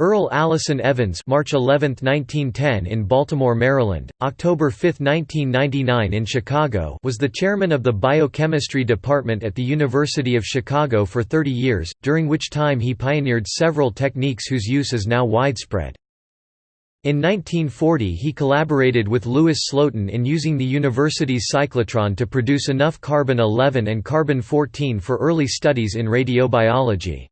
Earl Allison Evans March 11, 1910 in Baltimore, Maryland, October 5, 1999 in Chicago was the chairman of the biochemistry department at the University of Chicago for 30 years, during which time he pioneered several techniques whose use is now widespread. In 1940 he collaborated with Louis Slotin in using the university's cyclotron to produce enough carbon-11 and carbon-14 for early studies in radiobiology.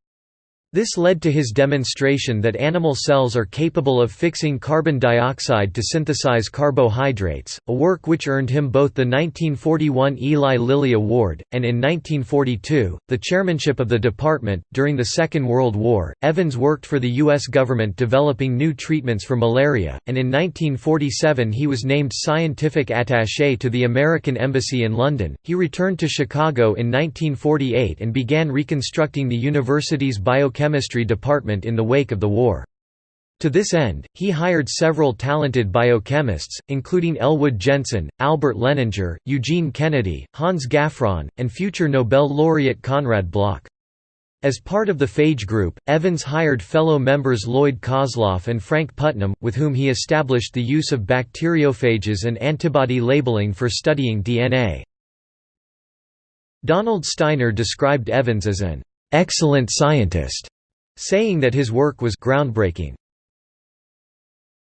This led to his demonstration that animal cells are capable of fixing carbon dioxide to synthesize carbohydrates, a work which earned him both the 1941 Eli Lilly Award, and in 1942, the chairmanship of the department. During the Second World War, Evans worked for the U.S. government developing new treatments for malaria, and in 1947 he was named scientific attaché to the American Embassy in London. He returned to Chicago in 1948 and began reconstructing the university's biochemistry chemistry department in the wake of the war. To this end, he hired several talented biochemists, including Elwood Jensen, Albert Lehninger, Eugene Kennedy, Hans Gaffron, and future Nobel laureate Konrad Bloch. As part of the phage group, Evans hired fellow members Lloyd Kozloff and Frank Putnam, with whom he established the use of bacteriophages and antibody labeling for studying DNA. Donald Steiner described Evans as an excellent scientist, saying that his work was groundbreaking.